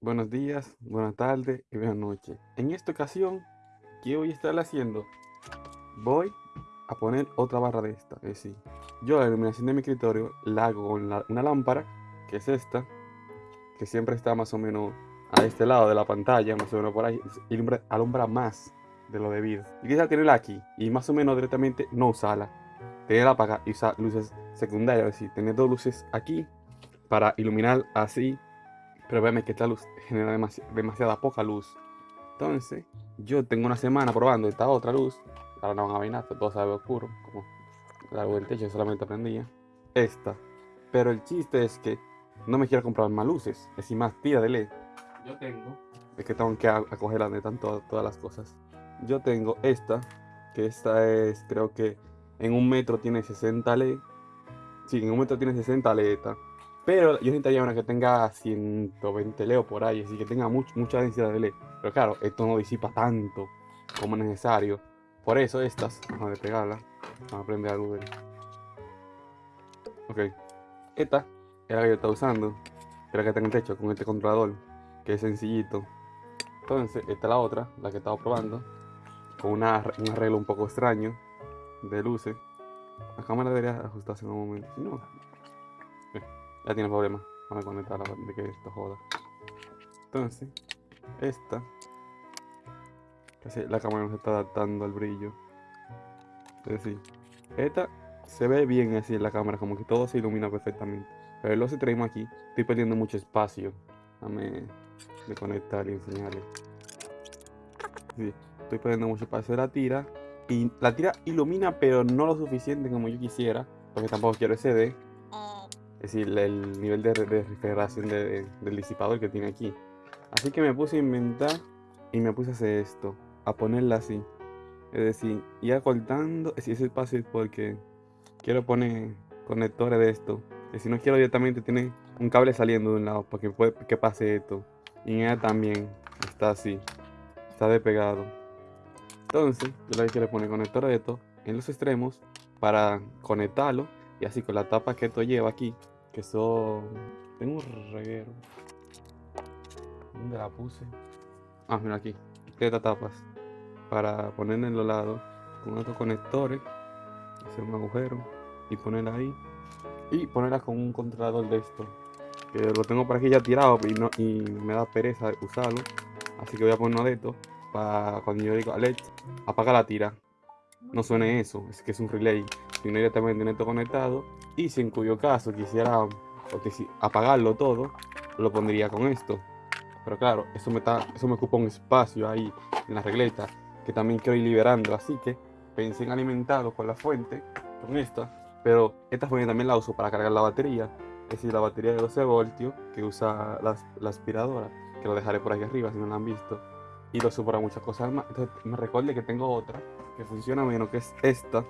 buenos días, buenas tardes y buenas noches. En esta ocasión, ¿qué voy a estar haciendo? Voy a poner otra barra de esta. Es decir, yo la iluminación de mi escritorio la hago con una lámpara, que es esta, que siempre está más o menos a este lado de la pantalla, más o menos por ahí, alumbra, alumbra más de lo debido. Y quizá tenerla aquí y más o menos directamente no usarla. Tenerla apagada y usar luces secundarias, es decir, tener dos luces aquí para iluminar así pero véame que esta luz genera demasiada poca luz. Entonces, yo tengo una semana probando esta otra luz. Ahora no van a ver nada, todo sabe oscuro. Como la luz del techo solamente prendía. Esta. Pero el chiste es que no me quiero comprar más luces. Es decir, más tira de LED. Yo tengo. Es que tengo que acoger donde están todas las cosas. Yo tengo esta. Que esta es, creo que en un metro tiene 60 LED. Sí, en un metro tiene 60 LED. Pero yo necesitaría una que tenga 120 leo por ahí, así que tenga mucha densidad de LED. Pero claro, esto no disipa tanto como es necesario. Por eso estas, vamos a despegarla, vamos a prender a Google. Ok, esta es la que yo estaba usando, la que tengo en techo con este controlador, que es sencillito. Entonces, esta es la otra, la que estaba probando, con una, un arreglo un poco extraño de luces. La cámara debería ajustarse en un momento, si no, ya tiene problemas. Vamos a conectarla de que esto joda. Entonces, esta. La cámara nos está adaptando al brillo. Es decir, esta se ve bien así en la cámara, como que todo se ilumina perfectamente. Pero lo que traemos aquí, estoy perdiendo mucho espacio. Dame de conectar y enseñarles. Sí, estoy perdiendo mucho espacio de la tira. Y la tira ilumina, pero no lo suficiente como yo quisiera. Porque tampoco quiero SD. Es decir, el nivel de, refrigeración del disipador que tiene aquí. Así que me puse a inventar y me puse a hacer esto, a ponerla así. Es decir, ir acortando ese espacio porque quiero poner conectores de esto. Es decir, no quiero directamente tener un cable saliendo de un lado para que, que pase esto. Y en ella también está así, está despegado. Entonces, yo le quiero poner conectores de esto en los extremos para conectarlo y así con la tapa que esto lleva aquí, que son... Tengo un reguero. ¿Dónde la puse? Ah, mira aquí. Estas tapas. Para poner en los lados con estos conectores. Hacer un agujero y ponerla ahí. Y ponerla con un controlador de esto. Que lo tengo por aquí ya tirado y, no, y me da pereza usarlo. Así que voy a poner uno de estos. Para cuando yo digo Alex, apaga la tira. No suene eso, es que es un relay sino directamente en esto conectado. Y si en cuyo caso quisiera apagarlo todo, lo pondría con esto. Pero claro, eso me, está, eso me ocupa un espacio ahí en la regleta que también quiero ir liberando. Así que pensé en alimentarlo con la fuente, con esta. Pero esta fuente también la uso para cargar la batería. Es decir, la batería de 12 voltios que usa la, la aspiradora. Que lo dejaré por ahí arriba si no la han visto. Y lo uso para muchas cosas más. Entonces me recuerde que tengo otra que funciona menos, que es esta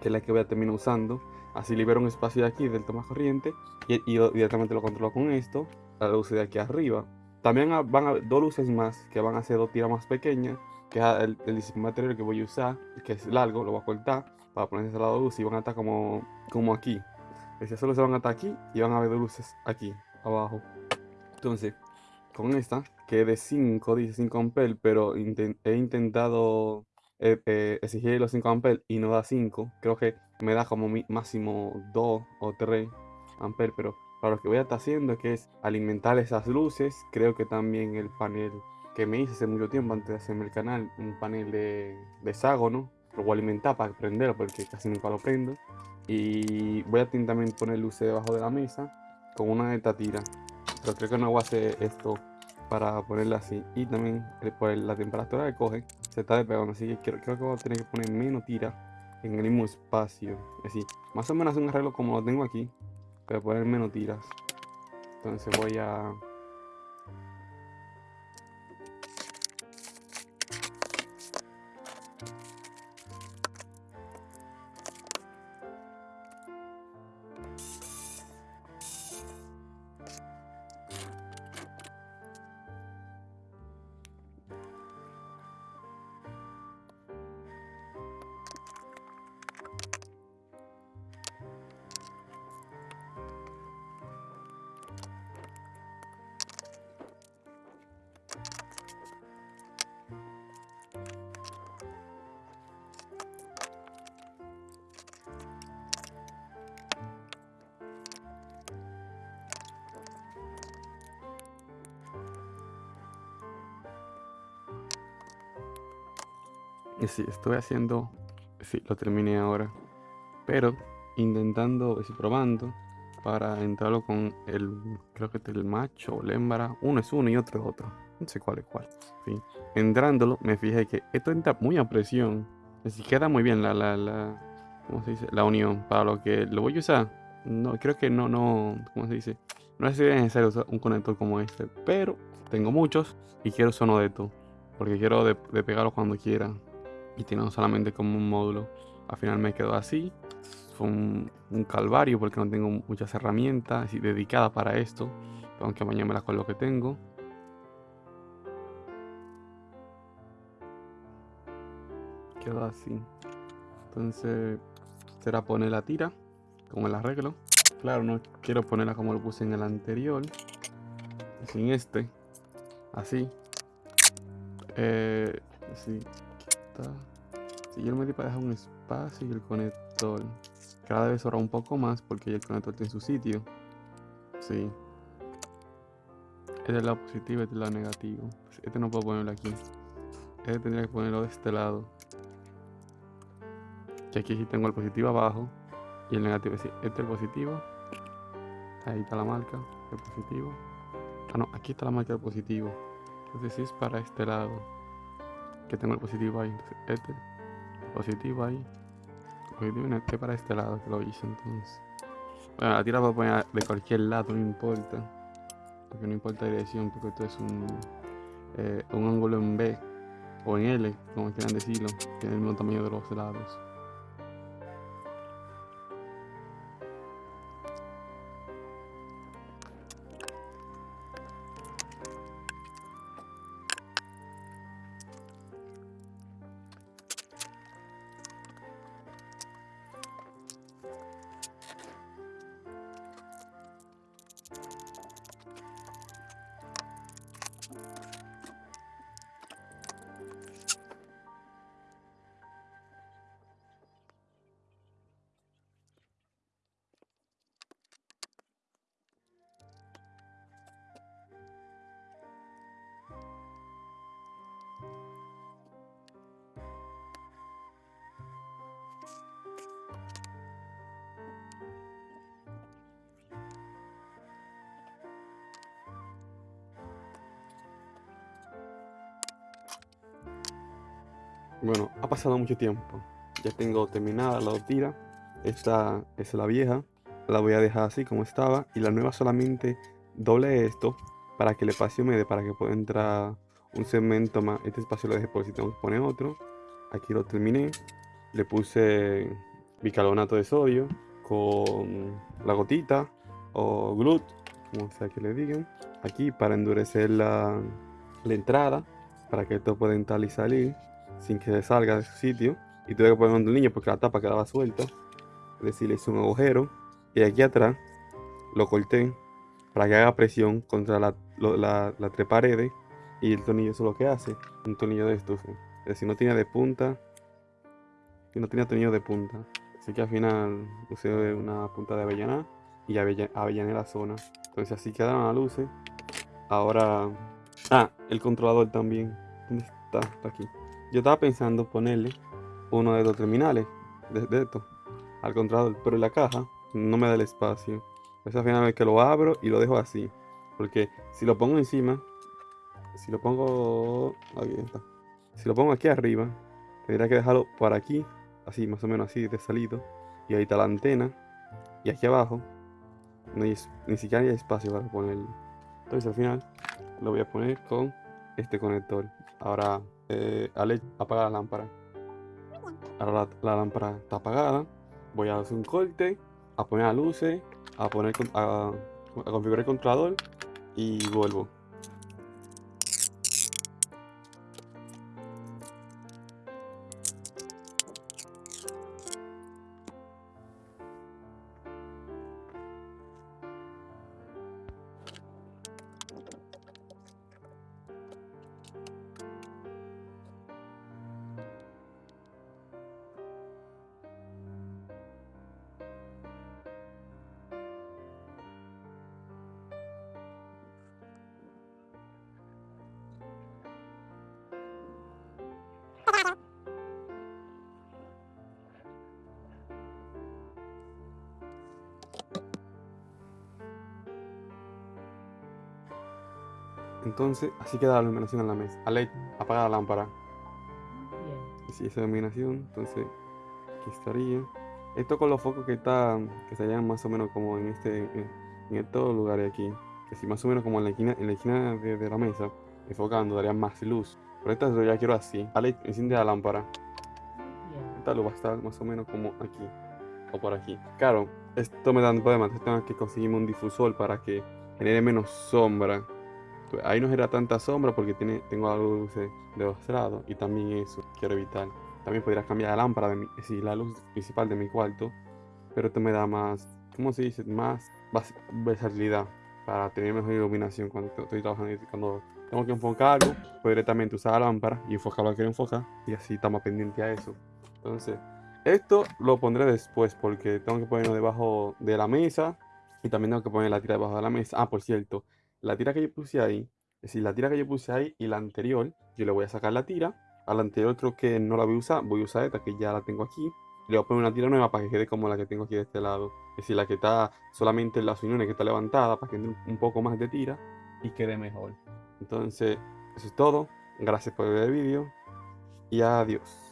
que es la que voy a terminar usando. Así libero un espacio de aquí del toma corriente y, directamente lo controlo con esto, la luz de aquí arriba. También van a dos luces más que van a ser dos tiras más pequeñas, que el, el material que voy a usar, que es largo, lo voy a cortar para poner ese lado de luz y van a estar como, como aquí. Es decir, solo se van a estar aquí y van a ver dos luces aquí, abajo. Entonces, con esta, que es de 5, dice 5 amperes, pero he intentado eh, eh, exigir los 5 amperes y no da 5, creo que me da como máximo 2 o 3 amperes, pero para lo que voy a estar haciendo que es alimentar esas luces, creo que también el panel que me hice hace mucho tiempo antes de hacerme el canal, un panel de, de hexágono, lo voy a alimentar para prenderlo porque casi nunca lo prendo. Y voy a también poner luces debajo de la mesa con una de estas tiras. Pero creo que no voy a hacer esto para ponerla así. Y también eh, por la temperatura que coge, se está despegando. Así que creo, que voy a tener que poner menos tira en el mismo espacio. Así, más o menos un arreglo como lo tengo aquí, pero poner menos tiras. Entonces voy a Y haciendo, sí, lo terminé ahora, pero intentando, y probando para entrarlo con el, creo que el macho o la hembra, uno es uno y otro es otro, no sé cuál es cuál. Sí. Entrándolo me fijé que esto entra muy a presión, así queda muy bien la, la, la, ¿cómo se dice? La unión para lo que lo voy a usar. No, creo que no, no, ¿cómo se dice? No es necesario usar un conector como este, pero tengo muchos y quiero usar de porque quiero de, pegarlo cuando quiera y tiene solamente como un módulo. Al final me quedó así. Fue un, calvario porque no tengo muchas herramientas dedicadas para esto. Aunque mañana me las con lo que tengo. Quedó así. Entonces será poner la tira como el arreglo. Claro, no quiero ponerla como lo puse en el anterior. Sin este. Así. Eh, sí. Si yo me di para dejar un espacio y el conector. Cada vez ahora un poco más porque el conector tiene su sitio. Sí. Este es el lado positivo, este es el lado negativo. Este no puedo ponerlo aquí. Este tendría que ponerlo de este lado. Que aquí sí tengo el positivo abajo. Y el negativo, este es el positivo. Ahí está la marca, el positivo. Ah, no, aquí está la marca del positivo. Entonces es para este lado. Que tengo el positivo ahí. Entonces este, positivo ahí. Positivo en este para este lado que lo hice entonces. Bueno, la tira puedo poner de cualquier lado, no importa. Porque no importa la dirección, porque esto es un, eh, un ángulo en B o en L, como quieran decirlo. Tiene el mismo tamaño de los lados. Bueno, ha pasado mucho tiempo. Ya tengo terminada la tira. Esta es la vieja. La voy a dejar así como estaba. Y la nueva solamente doble esto para que el espacio me dé para que pueda entrar un segmento más. Este espacio lo dejé por si tengo que poner otro. Aquí lo terminé. Le puse bicarbonato de sodio con la gotita o glut, como sea que le digan. Aquí para endurecer la, la entrada para que esto pueda entrar y salir sin que se salga de su sitio. Y tuve que poner un niño porque la tapa quedaba suelta. Es decir, le hice un agujero. Y aquí atrás lo corté para que haga presión contra la, las tres paredes. Y el tornillo es lo que hace. Un tornillo de estos. Es decir, no tiene de punta. Y no tiene tornillo de punta. Así que al final usé una punta de avellana. Y avellané la zona. Entonces así quedaron las luces. Ahora... Ah, el controlador también. ¿Dónde está? Está aquí. Yo estaba pensando ponerle uno de los terminales de, esto al controlador, pero en la caja no me da el espacio. Esa final vez que lo abro y lo dejo así. Porque si lo pongo encima, si lo pongo. Aquí está. Si lo pongo aquí arriba, tendría que dejarlo por aquí, así, más o menos así, de salido. Y ahí está la antena. Y aquí abajo, no hay, ni siquiera hay espacio para ponerlo. Entonces al final lo voy a poner con este conector. Ahora eh, Ale, apaga la lámpara. Ahora la, lámpara está apagada. Voy a hacer un corte, a poner las luces, a poner a configurar el controlador y vuelvo. Entonces, así queda la iluminación en la mesa. Ale, apaga la lámpara. Bien. Y si esa iluminación, entonces aquí estaría. Esto con los focos que están, que estarían más o menos como en este, en, en estos lugares aquí. Que si más o menos como en la esquina, en la esquina de, de la mesa, enfocando, darían más luz. Pero esta yo ya quiero así. Ale, enciende la lámpara. Bien. Esta luz va a estar más o menos como aquí. O por aquí. Claro, esto me da un problema. Entonces tengo que conseguirme un difusor para que genere menos sombra. Pues ahí no genera tanta sombra porque tiene, tengo algo de luces de dos lados. Y también eso quiero evitar. También podría cambiar la lámpara, de mi, la luz principal de mi cuarto. Pero esto me da más, ¿cómo se dice? Más versatilidad para tener mejor iluminación cuando estoy trabajando. y Cuando tengo que enfocar algo, puedo directamente usar la lámpara y enfocar lo que quiero enfocar. Y así estamos pendientes a eso. Entonces, esto lo pondré después porque tengo que ponerlo debajo de la mesa y también tengo que poner la tira debajo de la mesa. Ah, por cierto, la tira que yo puse ahí, es decir, la tira que yo puse ahí y la anterior, yo le voy a sacar la tira. A la anterior creo que no la voy a usar, voy a usar esta que ya la tengo aquí. Le voy a poner una tira nueva para que quede como la que tengo aquí de este lado. Es decir, la que está solamente en las uniones que está levantada para que entre un poco más de tira y quede mejor. Entonces, eso es todo. Gracias por ver el vídeo y adiós.